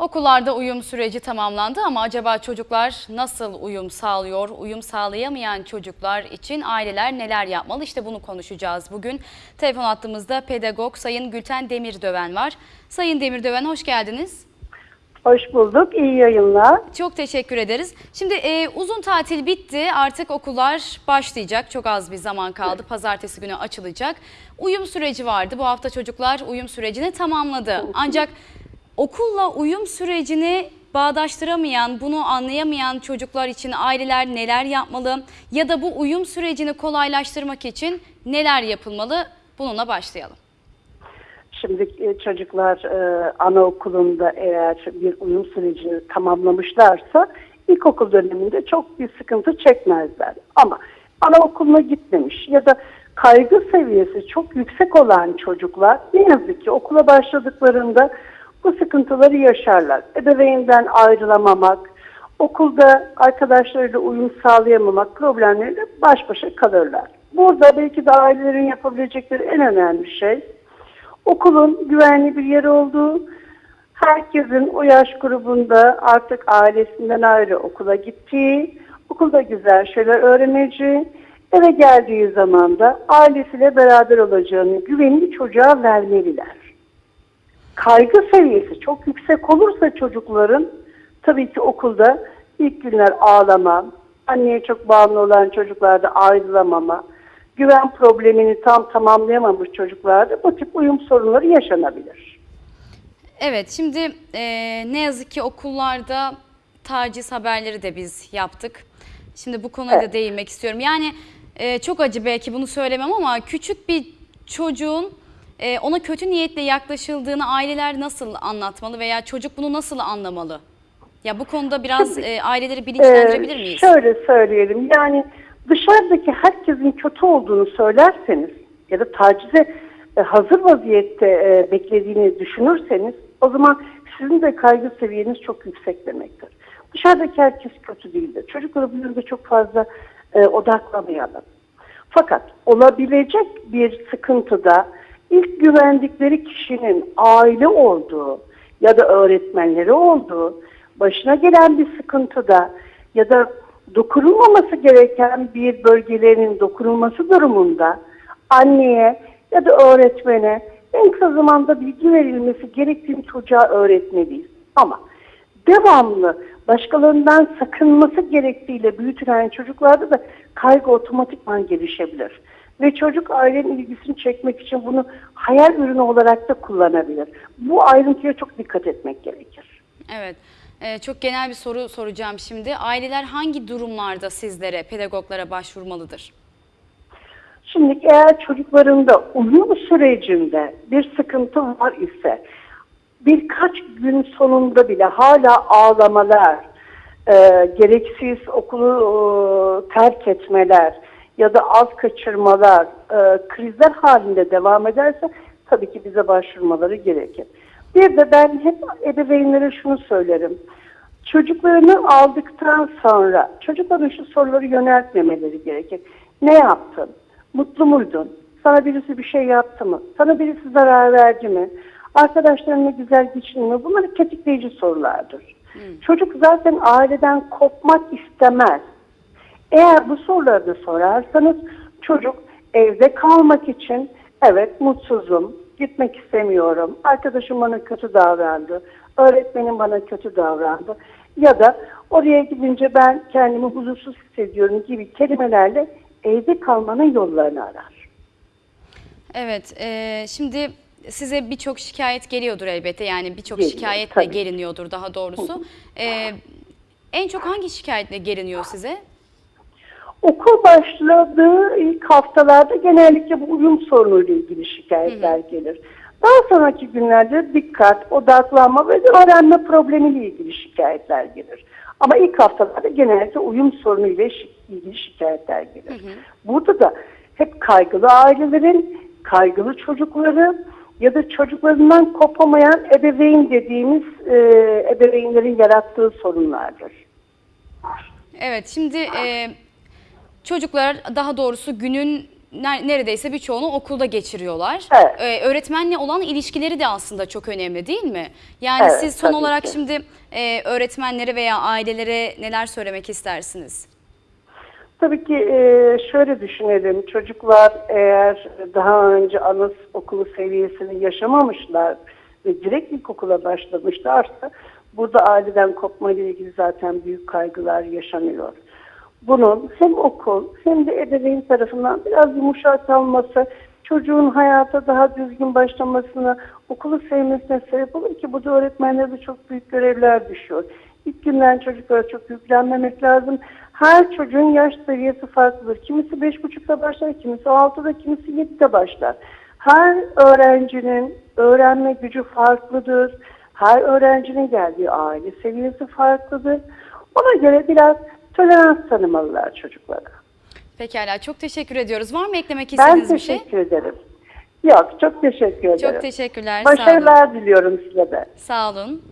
Okullarda uyum süreci tamamlandı ama acaba çocuklar nasıl uyum sağlıyor? Uyum sağlayamayan çocuklar için aileler neler yapmalı? İşte bunu konuşacağız bugün. Telefon hattımızda pedagog Sayın Gülten Demirdöven var. Sayın Demirdöven hoş geldiniz. Hoş bulduk. İyi yayınlar. Çok teşekkür ederiz. Şimdi e, uzun tatil bitti. Artık okullar başlayacak. Çok az bir zaman kaldı. Pazartesi günü açılacak. Uyum süreci vardı. Bu hafta çocuklar uyum sürecini tamamladı. Ancak okulla uyum sürecini bağdaştıramayan, bunu anlayamayan çocuklar için aileler neler yapmalı? Ya da bu uyum sürecini kolaylaştırmak için neler yapılmalı? Bununla başlayalım. Şimdi e, çocuklar e, anaokulunda eğer bir uyum sürecini tamamlamışlarsa ilkokul döneminde çok bir sıkıntı çekmezler. Ama anaokuluna gitmemiş ya da kaygı seviyesi çok yüksek olan çocuklar ne yazık ki okula başladıklarında bu sıkıntıları yaşarlar. Ebeveynden ayrılamamak, okulda arkadaşlarıyla uyum sağlayamamak problemleriyle baş başa kalırlar. Burada belki de ailelerin yapabilecekleri en önemli şey okulun güvenli bir yer olduğu, herkesin o yaş grubunda artık ailesinden ayrı okula gittiği, okulda güzel şeyler öğreneceği, eve geldiği zaman da ailesiyle beraber olacağını güvenli çocuğa vermeliler. Kaygı seviyesi çok yüksek olursa çocukların tabii ki okulda ilk günler ağlama, anneye çok bağımlı olan çocuklarda ayrılamama, güven problemini tam tamamlayamamış çocuklarda bu tip uyum sorunları yaşanabilir. Evet şimdi e, ne yazık ki okullarda taciz haberleri de biz yaptık. Şimdi bu konuya da Evet. değinmek istiyorum. Yani e, çok acı belki bunu söylemem ama küçük bir çocuğun e, ona kötü niyetle yaklaşıldığını aileler nasıl anlatmalı veya çocuk bunu nasıl anlamalı? Ya bu konuda biraz e, aileleri bilinçlendirebilir Ee, miyiz? Şöyle söyleyelim yani dışarıdaki herkesin kötü olduğunu söylerseniz ya da tacize e, hazır vaziyette e, beklediğini düşünürseniz o zaman sizin de kaygı seviyeniz çok yüksek demektir. Dışarıdaki herkes kötü değildir. Çocuklara bu çok fazla e, odaklamayalım. Fakat olabilecek bir sıkıntıda ilk güvendikleri kişinin aile olduğu ya da öğretmenleri olduğu, başına gelen bir sıkıntıda ya da dokunulmaması gereken bir bölgelerinin dokunulması durumunda anneye ya da öğretmene en kısa zamanda bilgi verilmesi gerektiğini çocuğa öğretmeliyiz. Ama devamlı başkalarından sakınması gerektiğiyle büyütülen çocuklarda da kaygı otomatikman gelişebilir. Ve çocuk ailenin ilgisini çekmek için bunu hayal ürünü olarak da kullanabilir. Bu ayrıntıya çok dikkat etmek gerekir. Evet. E, çok genel bir soru soracağım şimdi. Aileler hangi durumlarda sizlere, pedagoglara başvurmalıdır? Şimdi eğer çocuklarında uyum sürecinde bir sıkıntı var ise birkaç gün sonunda bile hala ağlamalar, e, gereksiz okulu e, terk etmeler ya da az kaçırmalar, e, krizler halinde devam ederse tabii ki bize başvurmaları gerekir. Bir de ben hep ebeveynlere şunu söylerim. Çocuklarını aldıktan sonra çocukların şu soruları yöneltmemeleri gerekir. Ne yaptın? Mutlu muydun? Sana birisi bir şey yaptı mı? Sana birisi zarar verdi mi? Arkadaşlarınla güzel geçin mi? Bunlar tetikleyici sorulardır. Çocuk zaten aileden kopmak istemez. Eğer bu soruları da sorarsanız çocuk evde kalmak için evet mutsuzum, gitmek istemiyorum, arkadaşım bana kötü davrandı, öğretmenim bana kötü davrandı ya da oraya gidince ben kendimi huzursuz hissediyorum gibi kelimelerle evde kalmanın yollarını arar. Evet, e, şimdi size birçok şikayet geliyordur elbette. Yani birçok şikayetle tabii. geliniyordur daha doğrusu. E, en çok hangi şikayetle geliniyor size? Okul başladığı ilk haftalarda genellikle bu uyum sorunuyla ilgili şikayetler gelir. Daha sonraki günlerde dikkat, odaklanma ve öğrenme problemiyle ilgili şikayetler gelir. Ama ilk haftalarda genellikle uyum sorunuyla şi- ilgili şikayetler gelir. Burada da hep kaygılı ailelerin, kaygılı çocukları ya da çocuklarından kopamayan ebeveyn dediğimiz e, ebeveynlerin yarattığı sorunlardır. Evet, şimdi e, çocuklar daha doğrusu günün ner- neredeyse birçoğunu okulda geçiriyorlar. Evet. Ee, öğretmenle olan ilişkileri de aslında çok önemli değil mi? Yani Evet, siz son olarak ki. şimdi e, öğretmenlere veya ailelere neler söylemek istersiniz? Tabii ki e, şöyle düşünelim. Çocuklar eğer daha önce anaokulu seviyesini yaşamamışlar ve direkt ilkokula başlamışlarsa burada aileden kopma ile ilgili zaten büyük kaygılar yaşanıyor. Bunun hem okul hem de ebeveyn tarafından biraz yumuşatılması, çocuğun hayata daha düzgün başlamasına, okulu sevmesine sebep olur ki bu da öğretmenlere de çok büyük görevler düşüyor. İlk günden çocuklara çok yüklenmemek lazım. Her çocuğun yaş seviyesi farklıdır. Kimisi beş buçukta başlar, kimisi altıda, kimisi yedide başlar. Her öğrencinin öğrenme gücü farklıdır. Her öğrencinin geldiği aile seviyesi farklıdır. Ona göre biraz tolerans tanımalılar çocuklara. Pekala çok teşekkür ediyoruz. Var mı eklemek Ben istediğiniz bir şey? teşekkür ederim. Yok, çok teşekkür ederim. Çok teşekkürler. Başarılar diliyorum size de. Sağ olun.